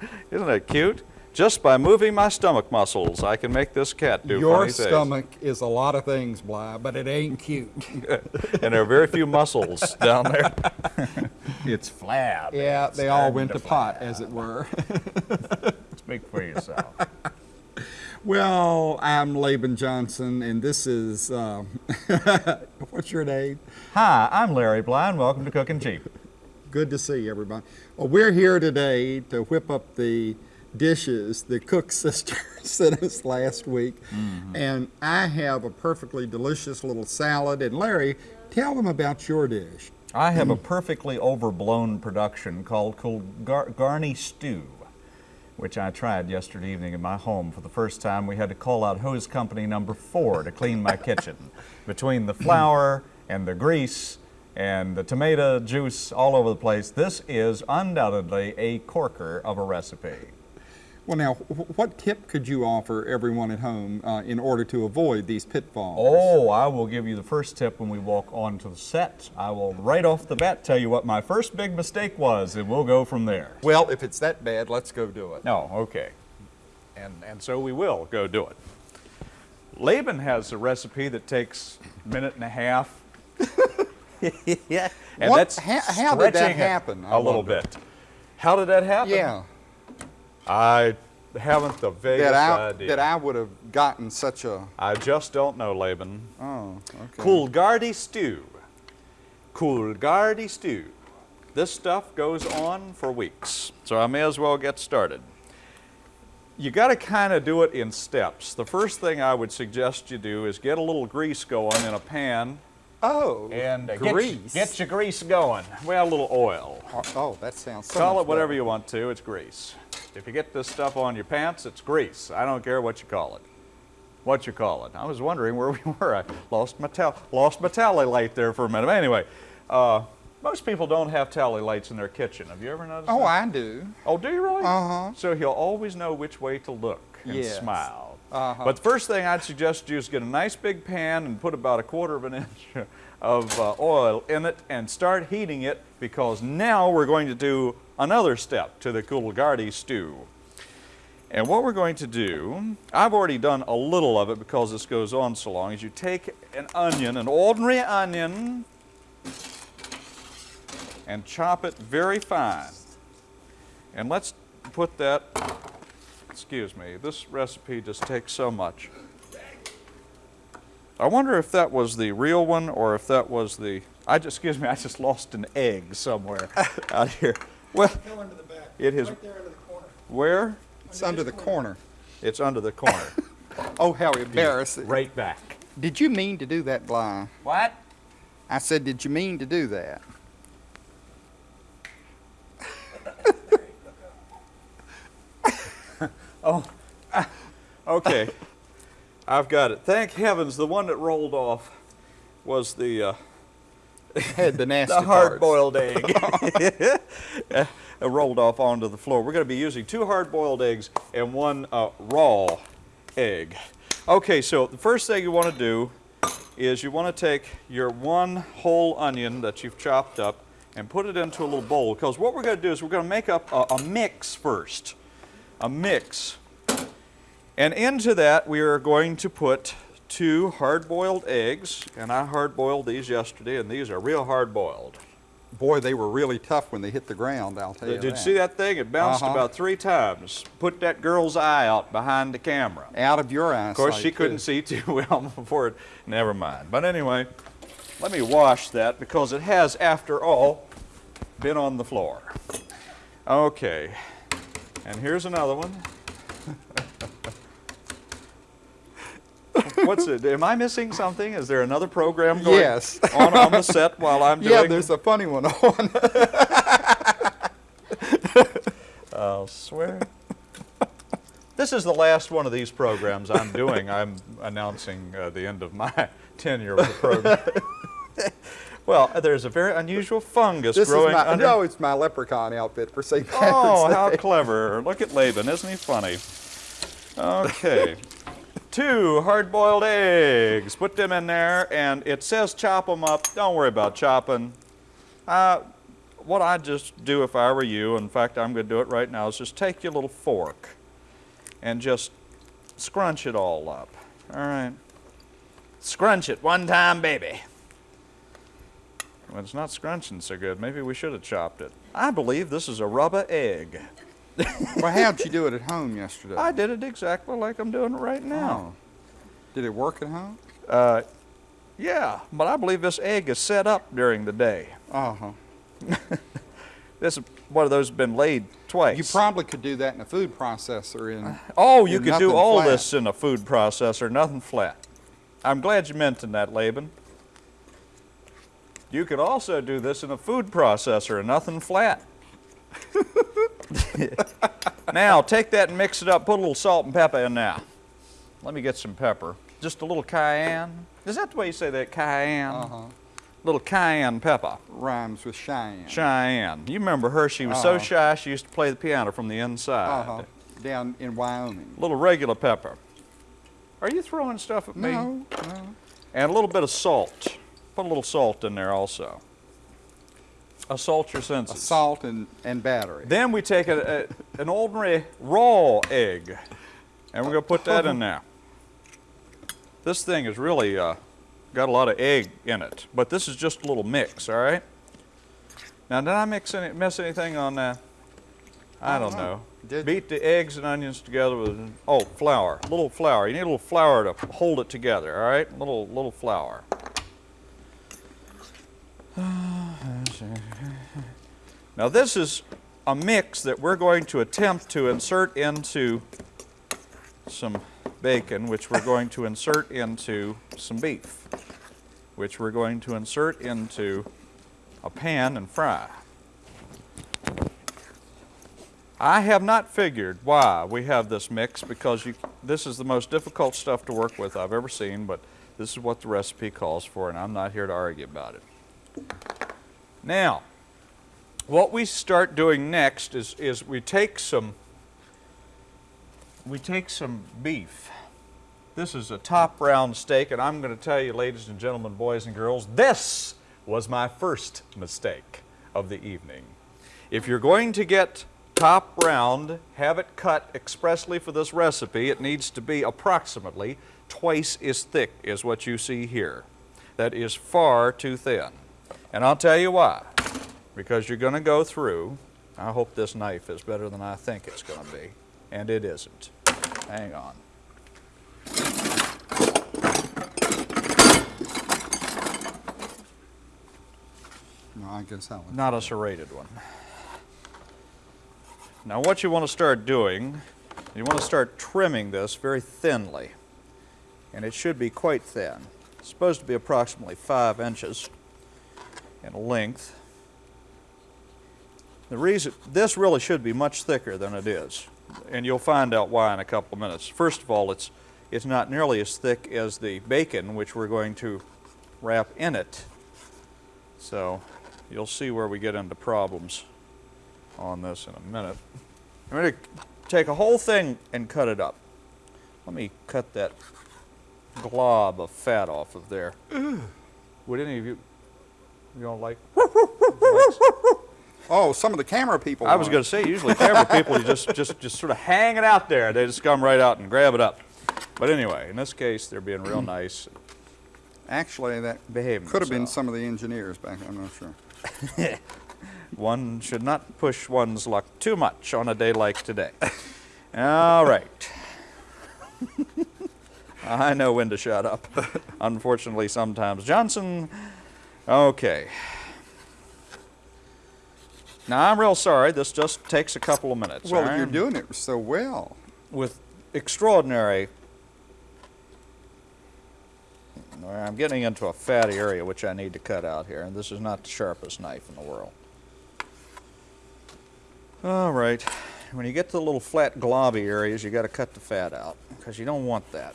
Hello. Isn't that cute? Just by moving my stomach muscles, I can make this cat do Your funny things. stomach is a lot of things, Bly, but it ain't cute. and there are very few muscles down there. It's flab. yeah, It's they all went to pot, as it were. Speak for yourself. well, I'm Laban Johnson, and this is, uh, what's your name? Hi, I'm Larry Bly, and welcome to Cooking Cheap. Good to see everybody. Well, we're here today to whip up the dishes the cook sister sent us last week. Mm-hmm. And I have a perfectly delicious little salad. And Larry, tell them about your dish. I have a perfectly overblown production called Garney Stew, which I tried yesterday evening in my home for the first time. We had to call out hose company number four to clean my kitchen. Between the flour and the grease and the tomato juice all over the place, this is undoubtedly a corker of a recipe. Well, now, what tip could you offer everyone at home uh, in order to avoid these pitfalls? Oh, I will give you the first tip when we walk onto the set. I will right off the bat tell you what my first big mistake was, and we'll go from there. Well, if it's that bad, let's go do it. No, okay. And, and so we will go do it. Laban has a recipe that takes a minute and a half. yeah. And What- that's how- how did that happen? I A little wonder. bit. How did that happen? Yeah, I haven't the vaguest that I, idea. that I would have gotten such a, I just don't know, Laban. oh, okay. Coolgardie stew. Coolgardie stew. This stuff goes on for weeks, so I may as well get started. You got to kind of do it in steps. The first thing I would suggest you do is get a little grease going in a pan Oh, and uh, grease. get your grease going. Well, a little oil. Oh, oh, that sounds so Call it whatever better. you want to, it's grease. If you get this stuff on your pants, it's grease. I don't care what you call it. What you call it. I was wondering where we were. I lost my, tal- lost my tally light there for a minute. Anyway, uh, most people don't have tally lights in their kitchen. Have you ever noticed Oh, that? I do. Oh, do you really? Uh-huh. So he'll always know which way to look and Yes. smile. Uh-huh. But the first thing I'd suggest you is get a nice big pan and put about a quarter of an inch of uh, oil in it and start heating it because now we're going to do another step to the Coolgardie stew. And what we're going to do, I've already done a little of it because this goes on so long, is you take an onion, an ordinary onion, and chop it very fine. And let's put that, excuse me, this recipe just takes so much. I wonder if that was the real one or if that was the, I just, excuse me, I just lost an egg somewhere out here. Well, it is, where? It's under the corner. It's under the corner. Oh, how embarrassing. right back. Did you mean to do that, Bly? What? I said, did you mean to do that? Oh, okay. I've got it. Thank heavens, the one that rolled off was the uh, Had the nasty the hard-boiled egg. Uh, rolled off onto the floor. We're going to be using two hard-boiled eggs and one uh, raw egg. Okay, so the first thing you want to do is you want to take your one whole onion that you've chopped up and put it into a little bowl because what we're going to do is we're going to make up a, a mix first. A mix. And into that we are going to put two hard-boiled eggs, and I hard-boiled these yesterday, and these are real hard-boiled. Boy, they were really tough when they hit the ground, I'll tell you Did you see that thing? It bounced Uh-huh. about three times. Put that girl's eye out behind the camera. Out of your eyesight. Of course, she couldn't see too well before it. Never mind. But anyway, let me wash that because it has, after all, been on the floor. Okay. And here's another one. What's it? Am I missing something? Is there another program going Yes. on on the set while I'm doing? Yeah, there's a funny one on. I'll swear. This is the last one of these programs I'm doing. I'm announcing uh, the end of my tenure with the program. Well, there's a very unusual fungus This is growing my, under. no, it's my leprechaun outfit for St. Patrick's oh, how clever! Look at Laban, isn't he funny? Okay. Two hard-boiled eggs. Put them in there, and it says chop them up. Don't worry about chopping. Uh, what I'd just do if I were you, in fact, I'm going to do it right now, is just take your little fork and just scrunch it all up. All right. Scrunch it one time, baby. Well, it's not scrunching so good. Maybe we should have chopped it. I believe this is a rubber egg. Well, how'd you do it at home yesterday? I did it exactly like I'm doing it right now. Oh. Did it work at home? Uh, yeah, but I believe this egg is set up during the day. Uh-huh. This is one of those been laid twice. You probably could do that in a food processor in oh, you in could do all flat. this in a food processor, nothing flat. I'm glad you mentioned that, Laban. You could also do this in a food processor and nothing flat. now, take that and mix it up. Put a little salt and pepper in there. Let me get some pepper. Just a little cayenne. Is that the way you say that? Cayenne? Uh-huh. Little cayenne pepper. Rhymes with Cheyenne. Cheyenne. You remember her? She was so Uh-huh. shy she used to play the piano from the inside. Uh-huh. Down in Wyoming. A little regular pepper. Are you throwing stuff at me? No, no. And a little bit of salt. Put a little salt in there also. Assault your senses. Salt and, and battery. Then we take a, a, an ordinary raw egg, and we're going to put that in there. This thing has really uh, got a lot of egg in it, but this is just a little mix, all right? Now, did I mix any, miss anything on that? I, I don't don't know. know. Did- Beat the eggs and onions together with, oh, flour, a little flour. You need a little flour to hold it together, all right? Little, little flour. Now this is a mix that we're going to attempt to insert into some bacon, which we're going to insert into some beef, which we're going to insert into a pan and fry. I have not figured why we have this mix because you, this is the most difficult stuff to work with I've ever seen, but this is what the recipe calls for, and I'm not here to argue about it. Now, what we start doing next is, is we take some we take some beef. This is a top round steak, and I'm going to tell you, ladies and gentlemen, boys and girls, this was my first mistake of the evening. If you're going to get top round, have it cut expressly for this recipe, it needs to be approximately twice as thick as what you see here. That is far too thin. And I'll tell you why. Because you're going to go through, I hope this knife is better than I think it's going to be, and it isn't. Hang on. No, I guess I was. Not a serrated one. Now what you want to start doing, you want to start trimming this very thinly. And it should be quite thin. It's supposed to be approximately five inches in length. The reason, this really should be much thicker than it is. And you'll find out why in a couple of minutes. First of all, it's, it's not nearly as thick as the bacon, which we're going to wrap in it. So you'll see where we get into problems on this in a minute. I'm going to take a whole thing and cut it up. Let me cut that glob of fat off of there. Would any of you, you don't like? Oh, some of the camera people. I was going to say, usually camera people, you just, just, just sort of hang it out there. They just come right out and grab it up. But anyway, in this case, they're being real nice. Actually, that behaving could have been some of the engineers back. I'm not sure. One should not push one's luck too much on a day like today. All right. I know when to shut up. Unfortunately, sometimes. Johnson, okay. Now, I'm real sorry. This just takes a couple of minutes. Well, right? you're doing it so well. with extraordinary. I'm getting into a fatty area which I need to cut out here, and this is not the sharpest knife in the world. All right, when you get to the little flat globby areas, you got to cut the fat out because you don't want that.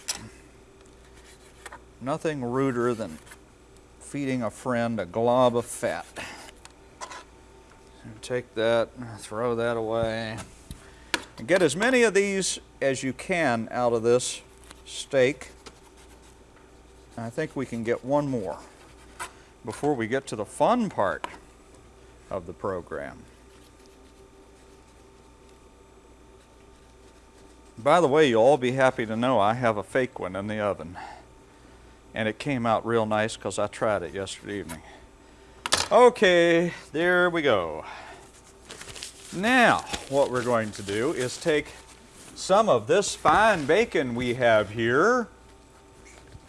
Nothing ruder than feeding a friend a glob of fat. Take that, throw that away. And get as many of these as you can out of this steak. I think we can get one more before we get to the fun part. of the program. By the way, you'll all be happy to know I have a fake one in the oven. And it came out real nice because I tried it yesterday evening. Okay, there we go. Now, what we're going to do is take some of this fine bacon we have here,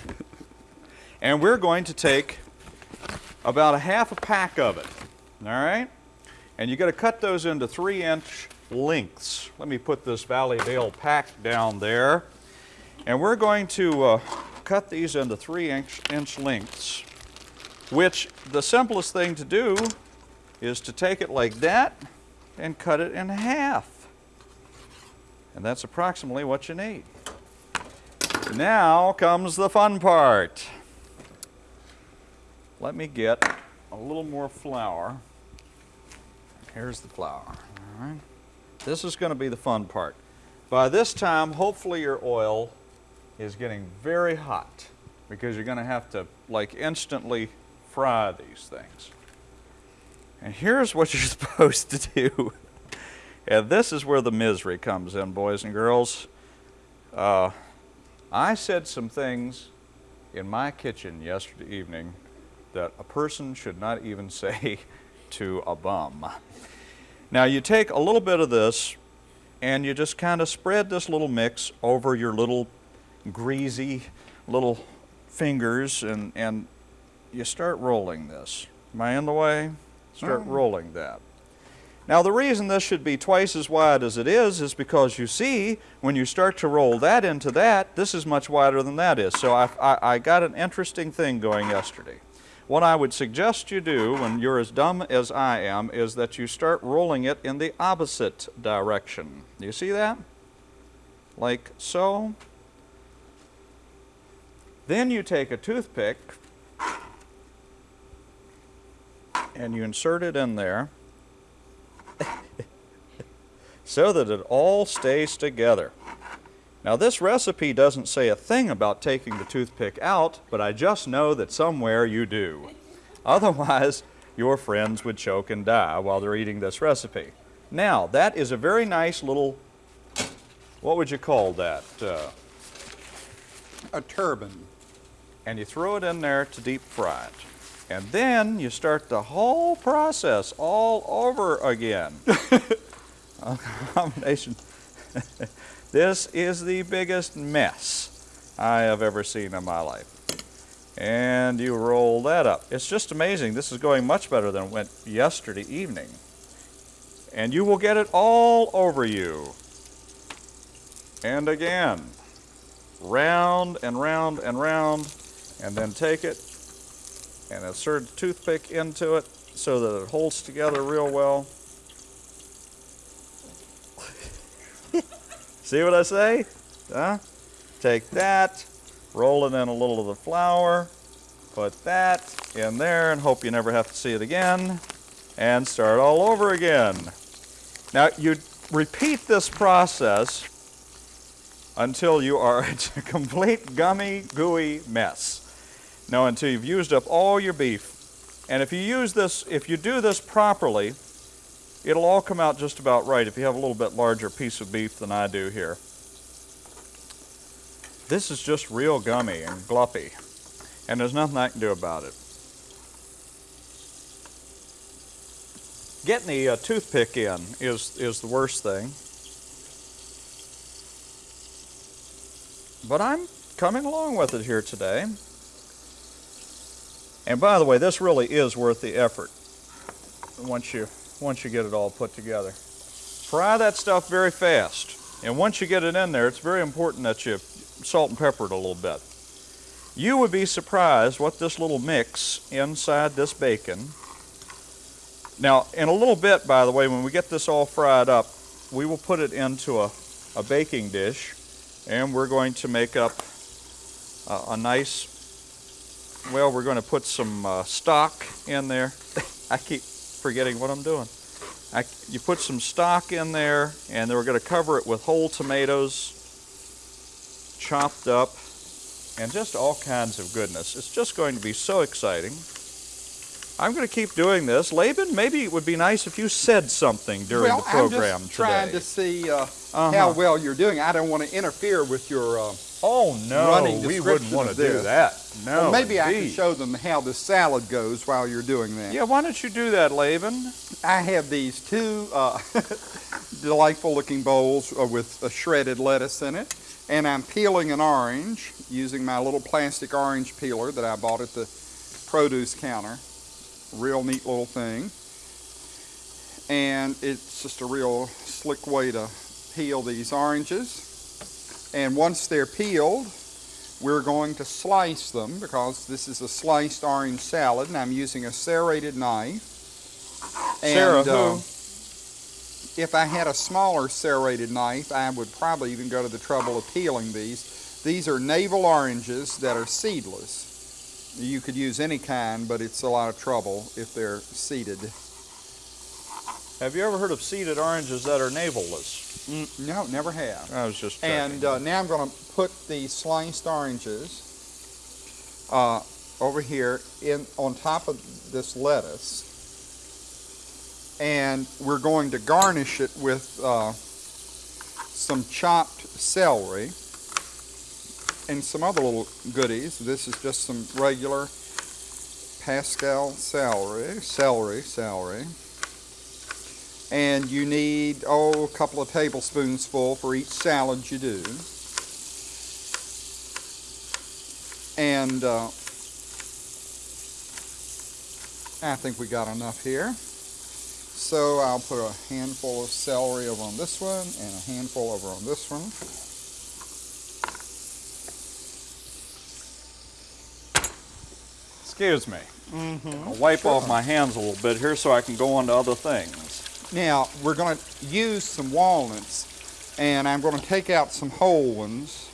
and we're going to take about a half a pack of it. All right? And you got to cut those into three inch lengths. Let me put this Valleydale pack down there. And we're going to uh, cut these into three inch, inch lengths, which the simplest thing to do is to take it like that and cut it in half. And that's approximately what you need. Now comes the fun part. Let me get a little more flour. Here's the flour. All right. This is going to be the fun part. By this time, hopefully your oil is getting very hot because you're going to have to like instantly fry these things. And here's what you're supposed to do. and this is where the misery comes in, boys and girls. Uh, I said some things in my kitchen yesterday evening that a person should not even say to a bum. Now you take a little bit of this and you just kind of spread this little mix over your little greasy little fingers and, and you start rolling this. Am I in the way? Start Oh. rolling that. Now the reason this should be twice as wide as it is is because you see when you start to roll that into that, this is much wider than that is. So I, I, I got an interesting thing going yesterday. What I would suggest you do when you're as dumb as I am is that you start rolling it in the opposite direction. Do you see that? Like so. Then you take a toothpick and you insert it in there so that it all stays together. Now this recipe doesn't say a thing about taking the toothpick out, but I just know that somewhere you do. Otherwise, your friends would choke and die while they're eating this recipe. Now, that is a very nice little, what would you call that? Uh, A turban. And you throw it in there to deep fry it. And then you start the whole process all over again. Combination. this is the biggest mess I have ever seen in my life. And you roll that up. It's just amazing. This is going much better than it went yesterday evening. And you will get it all over you. And again. Round and round and round. And then take it and insert the toothpick into it so that it holds together real well. See what I say? Huh? Take that, roll it in a little of the flour, put that in there, and hope you never have to see it again, and start all over again. Now, you repeat this process until you are a complete gummy, gooey mess. Now, until you've used up all your beef. And if you use this, if you do this properly, it'll all come out just about right if you have a little bit larger piece of beef than I do here. This is just real gummy and gluppy, and there's nothing I can do about it. Getting the uh, toothpick in is, is the worst thing. But I'm coming along with it here today. And by the way, this really is worth the effort once you once you get it all put together. Fry that stuff very fast. And once you get it in there, it's very important that you salt and pepper it a little bit. You would be surprised what this little mix inside this bacon. Now, in a little bit, by the way, when we get this all fried up, we will put it into a, a baking dish and we're going to make up a, a nice well, we're going to put some uh, stock in there. I keep forgetting what I'm doing. I, you put some stock in there, and then we're going to cover it with whole tomatoes, chopped up, and just all kinds of goodness. It's just going to be so exciting. I'm going to keep doing this. Laban, maybe it would be nice if you said something during well, the program I'm just trying today. to see uh, Uh-huh. how well you're doing. I don't want to interfere with your. Uh, oh no, running we wouldn't want to do that. No. well, maybe I can show them how the salad goes while you're doing that. Yeah, why don't you do that, Laban? I have these two uh, delightful looking bowls uh, with a shredded lettuce in it, and I'm peeling an orange using my little plastic orange peeler that I bought at the produce counter. Real neat little thing. And it's just a real slick way to peel these oranges. And once they're peeled, we're going to slice them because this is a sliced orange salad and I'm using a serrated knife. Sarah, And, uh, if I had a smaller serrated knife, I would probably even go to the trouble of peeling these. These are navel oranges that are seedless. You could use any kind, but it's a lot of trouble if they're seeded. Have you ever heard of seeded oranges that are navelless? No, never have. I was just And uh, now I'm going to put the sliced oranges uh, over here in on top of this lettuce, and we're going to garnish it with uh, some chopped celery and some other little goodies. This is just some regular Pascal celery, celery, celery. And you need, oh, a couple of tablespoons full for each salad you do. And uh, I think we got enough here. So I'll put a handful of celery over on this one and a handful over on this one. Excuse me. Mm-hmm. I'll wipe off my hands a little bit here so I can go on to other things. Now, we're going to use some walnuts, and I'm going to take out some whole ones,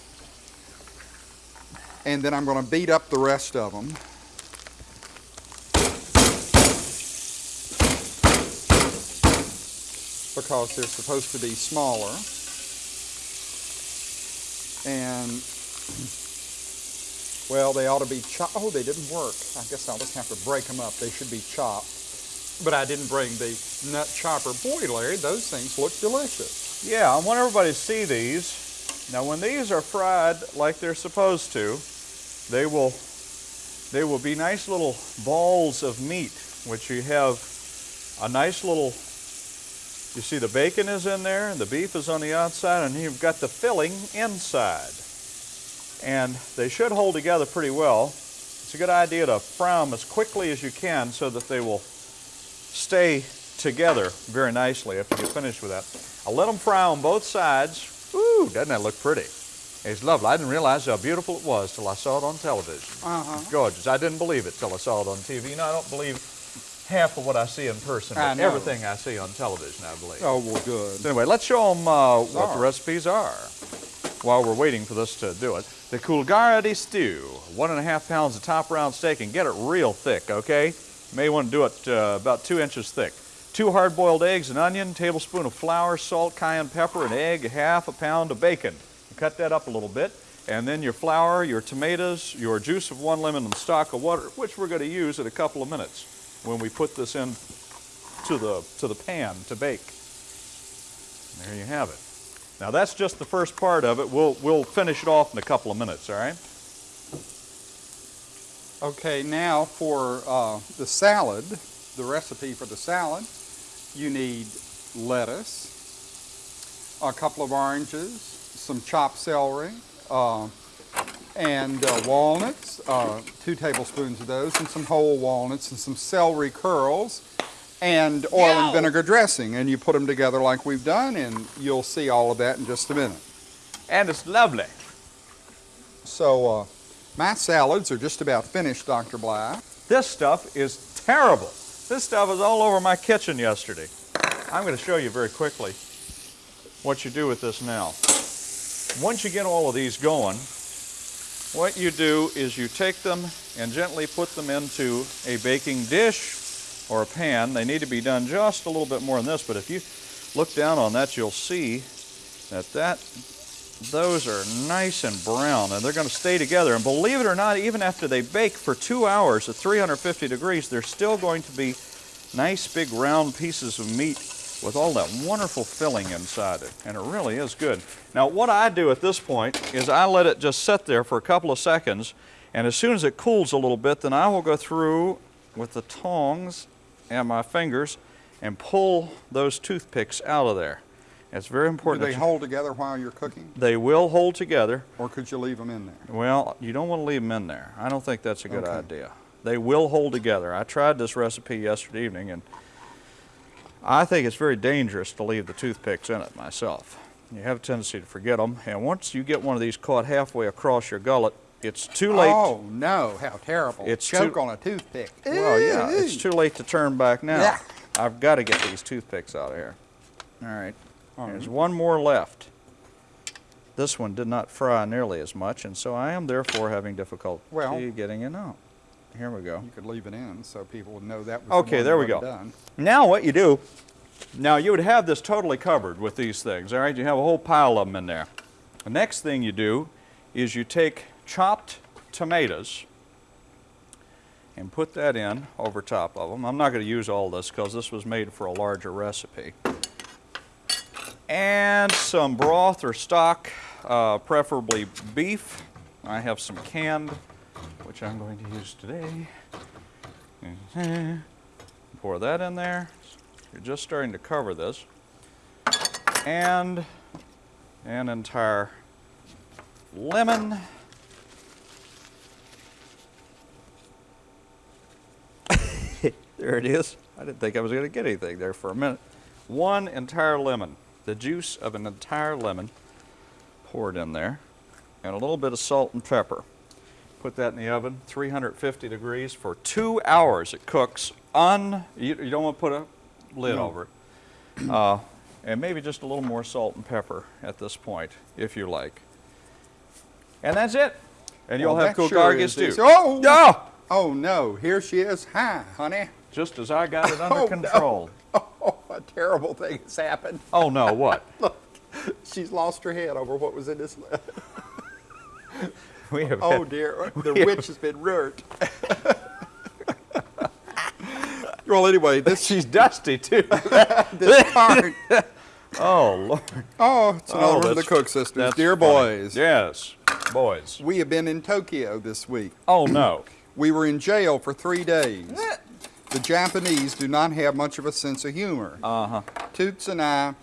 and then I'm going to beat up the rest of them. Because they're supposed to be smaller. And, well, they ought to be chopped. Oh, they didn't work. I guess I'll just have to break them up. They should be chopped. But I didn't bring the nut chopper. Boy, Larry, those things look delicious. Yeah, I want everybody to see these. Now, when these are fried like they're supposed to, they will they will be nice little balls of meat, which you have a nice little. You see, the bacon is in there, and the beef is on the outside, and you've got the filling inside. And they should hold together pretty well. It's a good idea to fry them as quickly as you can so that they will stay together very nicely after you get finished with that. I'll let them fry on both sides. Ooh, doesn't that look pretty? It's lovely. I didn't realize how beautiful it was till I saw it on television. Uh-huh. Gorgeous. I didn't believe it till I saw it on TV. You know, I don't believe half of what I see in person, I but know. everything I see on television, I believe. Oh, well, good. So anyway, let's show them uh, what the recipes are while we're waiting for this to do it. The Coolgardie stew, one and a half pounds of top round steak, and get it real thick, okay? May want to do it uh, about two inches thick. Two hard-boiled eggs, an onion, tablespoon of flour, salt, cayenne pepper, an egg, half a pound of bacon. Cut that up a little bit, and then your flour, your tomatoes, your juice of one lemon, and stock of water, which we're going to use in a couple of minutes when we put this in to the to the pan to bake. There you have it. Now that's just the first part of it. We'll we'll finish it off in a couple of minutes, all right? Okay, now for uh, the salad, the recipe for the salad, you need lettuce, a couple of oranges, some chopped celery, uh, and uh, walnuts, uh, two tablespoons of those, and some whole walnuts, and some celery curls, and oil and vinegar dressing. And you put them together like we've done, and you'll see all of that in just a minute. And it's lovely. So, uh, my salads are just about finished, Dr. Bly. This stuff is terrible. This stuff was all over my kitchen yesterday. I'm going to show you very quickly what you do with this now. Once you get all of these going, what you do is you take them and gently put them into a baking dish or a pan. They need to be done just a little bit more than this, but if you look down on that, you'll see that that those are nice and brown and they're going to stay together. And believe it or not, even after they bake for two hours at 350 degrees, they're still going to be nice big round pieces of meat with all that wonderful filling inside it. And it really is good. Now what I do at this point is I let it just sit there for a couple of seconds and as soon as it cools a little bit, then I will go through with the tongs and my fingers and pull those toothpicks out of there. It's very important. Do they hold together while you're cooking, they will hold together. or could you leave them in there? Well, you don't want to leave them in there. I don't think that's a good Okay. idea. They will hold together. I tried this recipe yesterday evening and I think it's very dangerous to leave the toothpicks in it myself. You have a tendency to forget them, and once you get one of these caught halfway across your gullet, it's too late. Oh no! How terrible! It's choke too- on a toothpick. Well, yeah, it's too late to turn back now. Yeah. I've got to get these toothpicks out of here. All right. There's one more left. This one did not fry nearly as much, and so I am therefore having difficulty Well- getting it out. Here we go. You could leave it in so people would know that was. Okay, the there we go. Done. Now what you do, now you would have this totally covered with these things, all right? You have a whole pile of them in there. The next thing you do is you take chopped tomatoes and put that in over top of them. I'm not going to use all this because this was made for a larger recipe. And some broth or stock, uh, preferably beef. I have some canned, which I'm going to use today. Pour that in there. You're just starting to cover this. And an entire lemon. there it is. I didn't think I was going to get anything there for a minute. One entire lemon, the juice of an entire lemon poured in there, and a little bit of salt and pepper. Put that in the oven, 350 degrees for two hours. It cooks un. You, you don't want to put a lid No. over it. Uh, and maybe just a little more salt and pepper at this point, if you like. And that's it. And you'll Well, have cool sure too. Oh! Yeah! Oh no! Here she is. Hi, honey. Just as I got it under Oh, control. Oh, a terrible thing has happened. Oh no, what? Look, She's lost her head over what was in this. We have Oh dear, the witch has been ruined. well, anyway, this She's dusty too. this part. oh Lord. Oh, it's another Oh, one of the Cook sisters. Dear funny. boys, Yes, boys. we have been in Tokyo this week. Oh no. We were in jail for three days. Eh. The Japanese do not have much of a sense of humor. Uh huh. Toots and I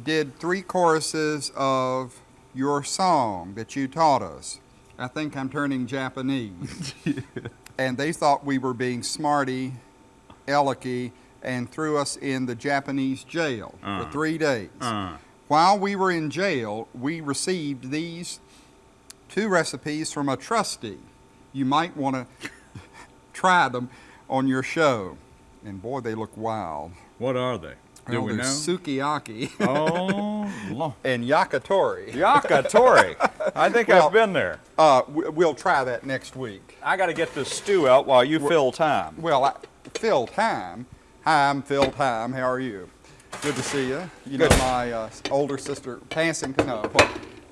did three choruses of your song that you taught us. I think I'm turning Japanese. and they thought we were being smarty, alecky, and threw us in the Japanese jail for three days. While we were in jail, we received these two recipes from a trustee. You might want to try them on your show. And boy, they look wild. What are they? Do Well, we know? sukiyaki oh, Lord. and yakitori. Yakitori. I think Well- I've been there. Uh, we- we'll try that next week. I got to get this stew out while you fill time. Well, I, Phil Time. Hi, I'm Phil Time. How are you? Good to see you. You know my uh, older sister, passing. No.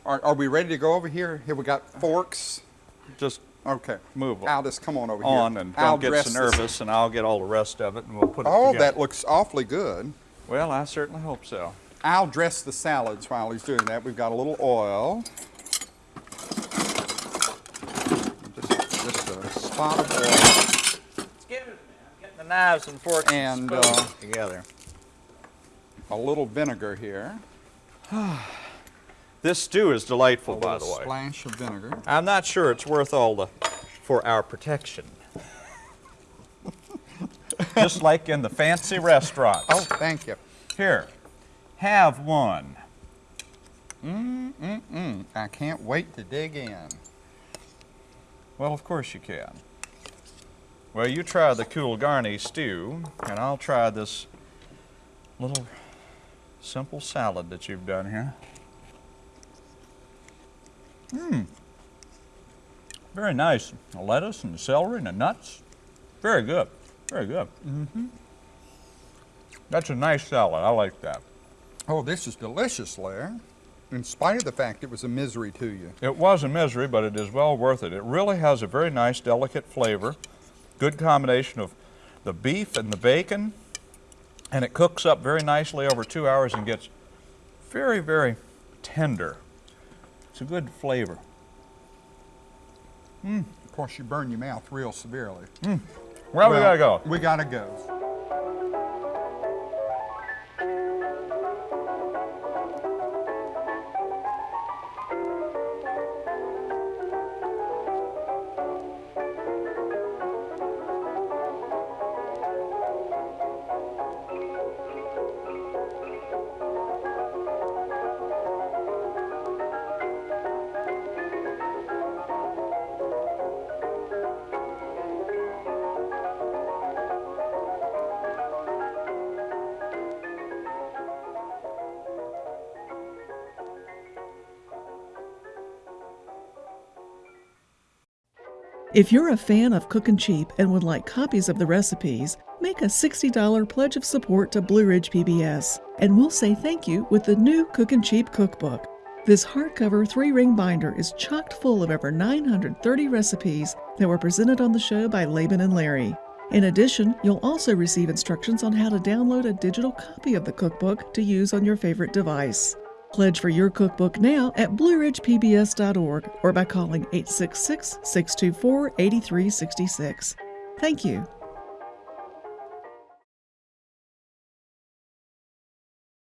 Are, are we ready to go over here? Here we got forks. Just Okay. Move Aldous, come on over here. on and I'll don't get dress so this- nervous, and I'll get all the rest of it, and we'll put it Oh, together. that looks awfully good. Well, I certainly hope so. I'll dress the salads while he's doing that. We've got a little oil. Just, just a spot of oil. Excuse me, I'm getting the knives and forks And, and uh, together. A little vinegar here. This stew is delightful, A by the way. splash of vinegar. I'm not sure it's worth all the for our protection. Just like in the fancy restaurants. Oh, thank you. Here, have one. Mm, I can't wait to dig in. Well, of course you can. Well, you try the Coolgardie stew, and I'll try this little simple salad that you've done here. Mmm. Very nice. The lettuce and the celery and the nuts. Very good. Very good. Mm-hmm. That's a nice salad. I like that. Oh, this is delicious, Larry. in spite of the fact it was a misery to you. It was a misery, but it is well worth it. It really has a very nice, delicate flavor. Good combination of the beef and the bacon. And it cooks up very nicely over two hours and gets very, very tender. It's a good flavor. Hmm. Of course, you burn your mouth real severely. Hmm. Well, we gotta go. We gotta go. If you're a fan of Cookin' Cheap and would like copies of the recipes, make a $60 pledge of support to Blue Ridge PBS, and we'll say thank you with the new Cookin' Cheap cookbook. This hardcover three ring binder is chocked full of over 930 recipes that were presented on the show by Laban and Larry. In addition, you'll also receive instructions on how to download a digital copy of the cookbook to use on your favorite device. Pledge for your cookbook now at blueridgepbs.org or by calling 866 624 8366. Thank you.